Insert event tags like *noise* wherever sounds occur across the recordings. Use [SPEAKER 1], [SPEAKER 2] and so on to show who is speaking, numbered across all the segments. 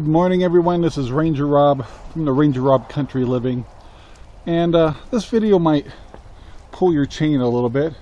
[SPEAKER 1] Good morning everyone, this is Ranger Rob from the Ranger Rob Country Living and uh, this video might pull your chain a little bit.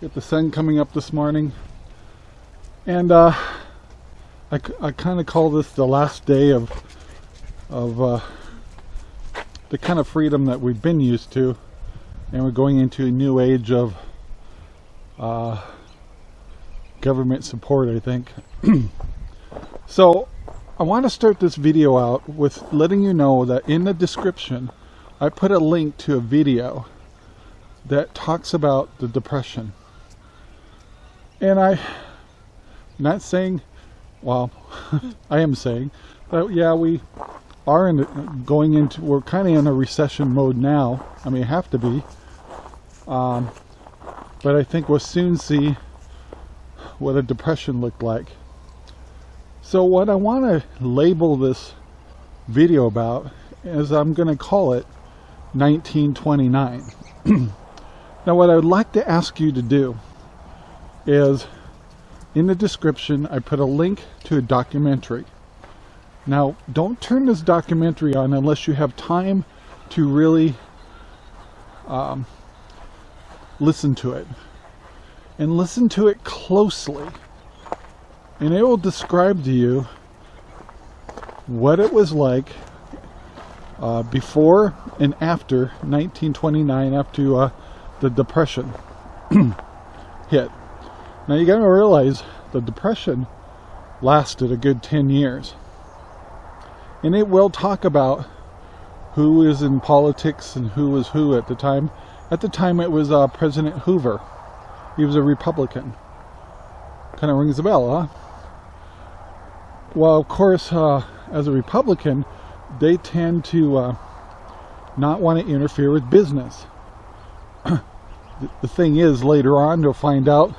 [SPEAKER 1] Get the sun coming up this morning and uh, I, I kind of call this the last day of, of uh, the kind of freedom that we've been used to and we're going into a new age of uh, government support I think. *clears throat* so I want to start this video out with letting you know that in the description I put a link to a video that talks about the depression. And I, am not saying, well, *laughs* I am saying that yeah, we are in, going into, we're kind of in a recession mode now. I mean, have to be. Um, but I think we'll soon see what a depression looked like. So what I want to label this video about is I'm going to call it 1929. *clears throat* now what I would like to ask you to do is in the description I put a link to a documentary. Now don't turn this documentary on unless you have time to really um, listen to it. And listen to it closely and it will describe to you what it was like uh, before and after 1929 after uh, the depression *clears throat* hit. Now you gotta realize the depression lasted a good 10 years. And it will talk about who is in politics and who was who at the time. At the time it was uh, President Hoover. He was a Republican. Kind of rings a bell huh well, of course, uh, as a Republican, they tend to uh, not want to interfere with business. *clears throat* the thing is, later on, you'll find out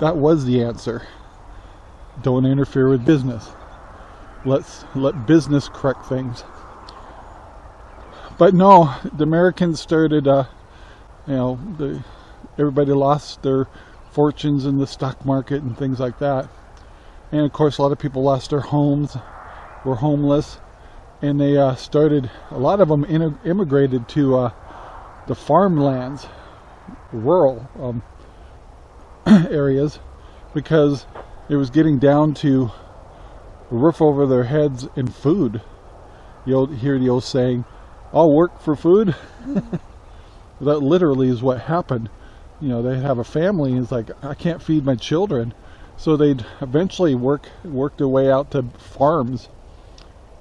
[SPEAKER 1] that was the answer. Don't interfere with business. Let's let business correct things. But no, the Americans started, uh, you know, the, everybody lost their fortunes in the stock market and things like that and of course a lot of people lost their homes were homeless and they uh, started a lot of them immigrated to uh, the farmlands rural um, *clears throat* areas because it was getting down to roof over their heads and food. You'll hear the old saying I'll work for food. *laughs* That literally is what happened. You know they have a family and it's like I can't feed my children so they'd eventually work work their way out to farms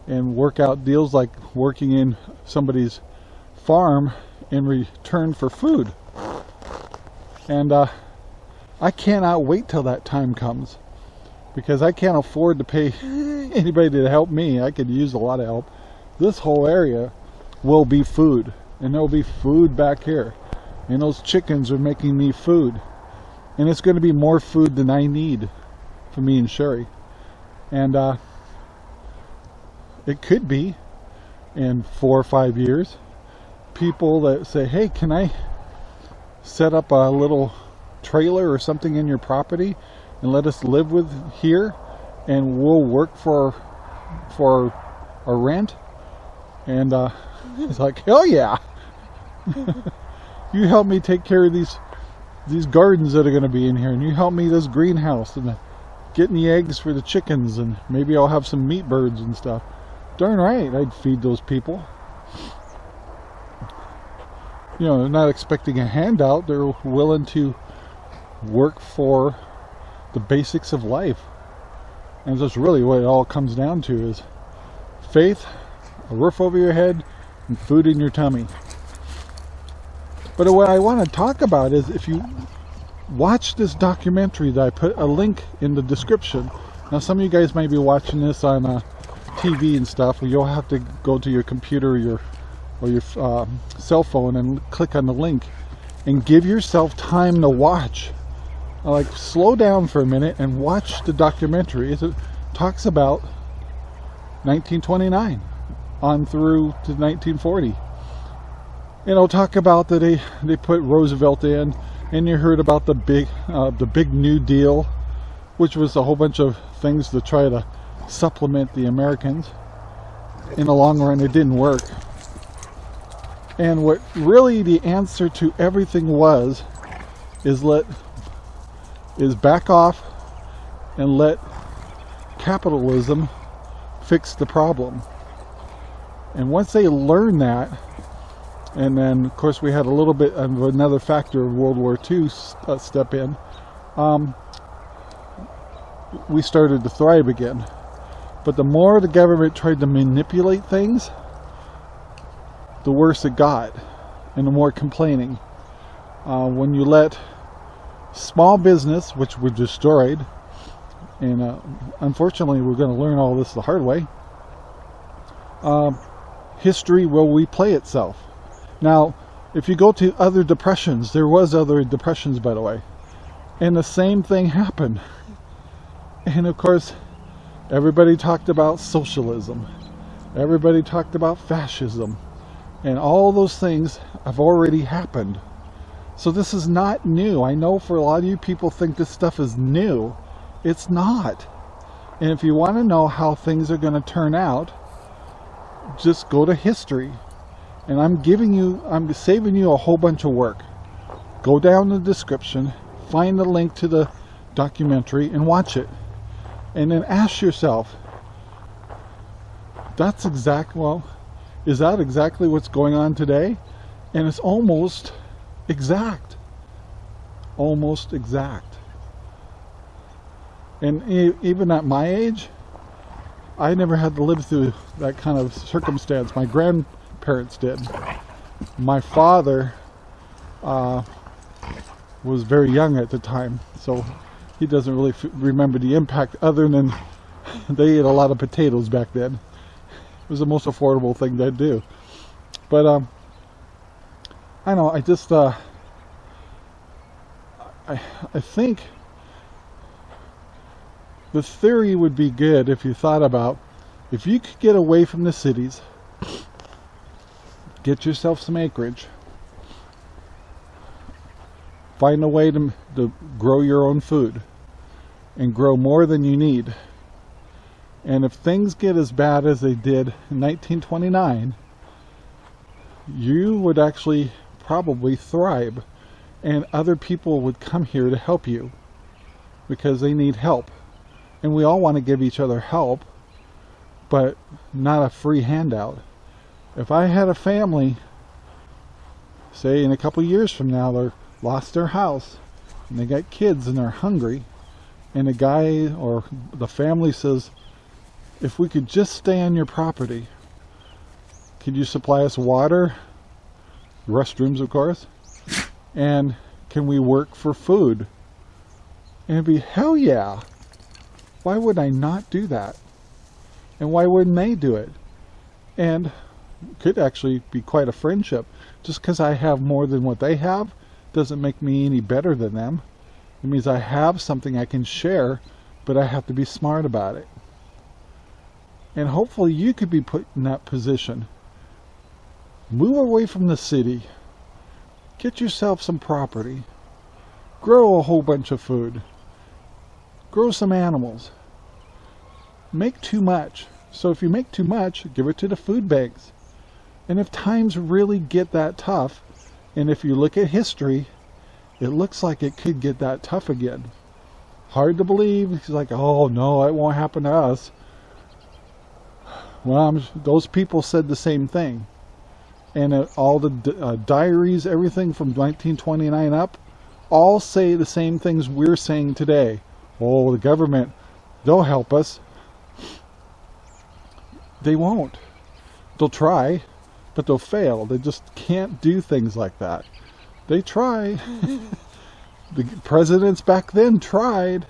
[SPEAKER 1] and work out deals like working in somebody's farm in return for food. And uh, I cannot wait till that time comes because I can't afford to pay *laughs* anybody to help me. I could use a lot of help. This whole area will be food and there'll be food back here. And those chickens are making me food and it's going to be more food than I need for me and Sherry. And uh, it could be in four or five years people that say hey can I set up a little trailer or something in your property and let us live with here? And we'll work for for a rent? And uh, *laughs* it's like hell yeah. *laughs* You help me take care of these these gardens that are going to be in here and you help me this greenhouse and getting the eggs for the chickens and maybe I'll have some meat birds and stuff. Darn right I'd feed those people. You know they're not expecting a handout they're willing to work for the basics of life. And that's really what it all comes down to is faith a roof over your head and food in your tummy but what I want to talk about is if you watch this documentary that I put a link in the description. Now some of you guys might be watching this on uh, TV and stuff, you'll have to go to your computer or your, or your uh, cell phone and click on the link and give yourself time to watch. Like slow down for a minute and watch the documentary. It talks about 1929 on through to 1940 and I'll talk about that they they put Roosevelt in and you heard about the big uh, the big new deal which was a whole bunch of things to try to supplement the Americans. In the long run, it didn't work. And what really the answer to everything was is let is back off and let capitalism fix the problem. And once they learn that, and then of course we had a little bit of another factor of World War II uh, step in, um, we started to thrive again. But the more the government tried to manipulate things, the worse it got, and the more complaining. Uh, when you let small business, which were destroyed, and uh, unfortunately we're going to learn all this the hard way, uh, history will replay itself. Now, if you go to other depressions, there was other depressions by the way, and the same thing happened. And of course, everybody talked about socialism. Everybody talked about fascism. And all those things have already happened. So this is not new. I know for a lot of you people think this stuff is new. It's not. And if you want to know how things are going to turn out, just go to history. And I'm giving you, I'm saving you a whole bunch of work. Go down the description, find the link to the documentary and watch it. And then ask yourself, that's exact, well, is that exactly what's going on today? And it's almost exact. Almost exact. And even at my age, I never had to live through that kind of circumstance. My grandparents did. My father uh, was very young at the time, so he doesn't really remember the impact other than *laughs* they ate a lot of potatoes back then. It was the most affordable thing they'd do. But um, I know, I just, uh, I, I think the theory would be good if you thought about if you could get away from the cities, get yourself some acreage, find a way to, to grow your own food and grow more than you need. And if things get as bad as they did in 1929, you would actually probably thrive and other people would come here to help you because they need help. And we all want to give each other help but not a free handout if I had a family say in a couple years from now they lost their house and they got kids and they're hungry and the guy or the family says if we could just stay on your property could you supply us water restrooms of course and can we work for food? And it'd be hell yeah. Why would I not do that? And why wouldn't they do it? And could actually be quite a friendship just because I have more than what they have doesn't make me any better than them it means I have something I can share but I have to be smart about it and hopefully you could be put in that position Move away from the city. Get yourself some property. Grow a whole bunch of food. Grow some animals. Make too much. So if you make too much, give it to the food banks. And if times really get that tough, and if you look at history, it looks like it could get that tough again. Hard to believe. He's like, oh no, it won't happen to us. Well, I'm, those people said the same thing and uh, all the uh, diaries, everything from 1929 up, all say the same things we're saying today. Oh, the government, they'll help us. They won't. They'll try, but they'll fail. They just can't do things like that. They try. *laughs* the presidents back then tried.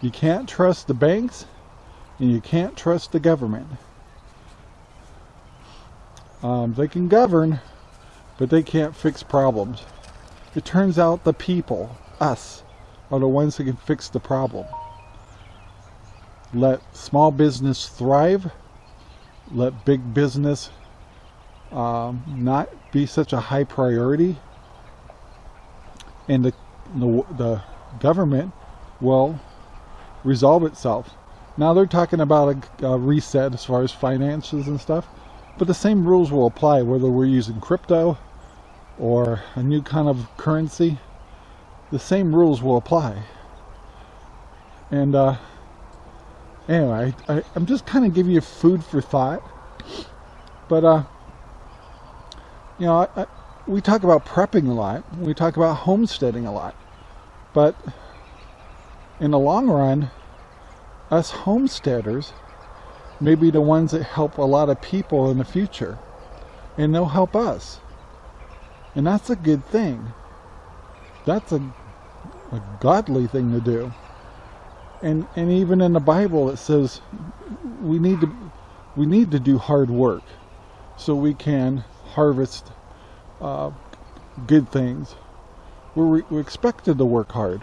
[SPEAKER 1] You can't trust the banks, and you can't trust the government. Um, they can govern, but they can't fix problems. It turns out the people, us, are the ones that can fix the problem. Let small business thrive. Let big business um, not be such a high priority. And the, the, the government will resolve itself. Now they're talking about a, a reset as far as finances and stuff, but the same rules will apply whether we're using crypto or a new kind of currency. The same rules will apply. And uh, anyway, I, am just kind of giving you food for thought. But, uh, you know, I, I, we talk about prepping a lot. We talk about homesteading a lot. But in the long run, us homesteaders may be the ones that help a lot of people in the future. And they'll help us. And that's a good thing. That's a, a godly thing to do. And and even in the Bible it says we need to we need to do hard work so we can harvest uh, good things. We're, we're expected to work hard.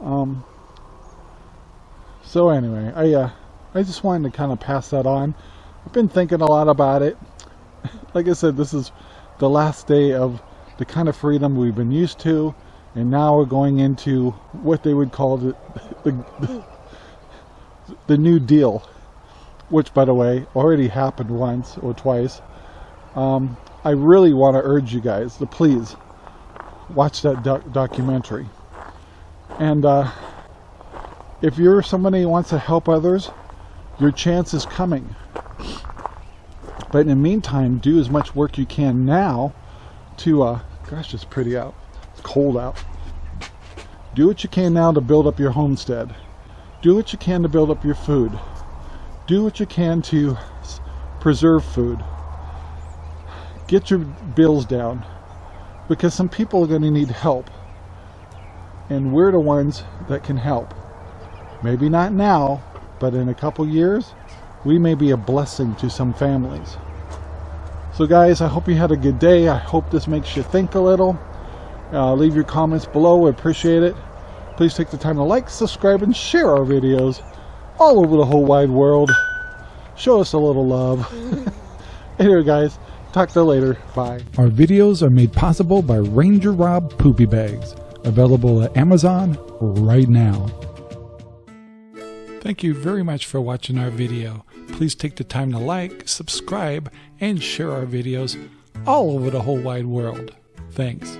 [SPEAKER 1] Um, so anyway, I uh, I just wanted to kind of pass that on. I've been thinking a lot about it. *laughs* like I said, this is the last day of the kind of freedom we've been used to, and now we're going into what they would call the the, the, *laughs* the New Deal, which, by the way, already happened once or twice. Um, I really want to urge you guys to please watch that doc documentary. And uh, if you're somebody who wants to help others, your chance is coming. But in the meantime, do as much work you can now to, uh, gosh, it's pretty out. It's cold out. Do what you can now to build up your homestead. Do what you can to build up your food. Do what you can to preserve food. Get your bills down because some people are going to need help. And we're the ones that can help. Maybe not now, but in a couple years, we may be a blessing to some families. So guys, I hope you had a good day. I hope this makes you think a little. Uh, leave your comments below. I appreciate it. Please take the time to like, subscribe, and share our videos all over the whole wide world. Show us a little love. *laughs* anyway, guys, talk to you later. Bye.
[SPEAKER 2] Our videos are made possible by Ranger Rob Poopy Bags, available at Amazon right now. Thank you very much for watching our video. Please take the time to like, subscribe, and share our videos all over the whole wide world. Thanks.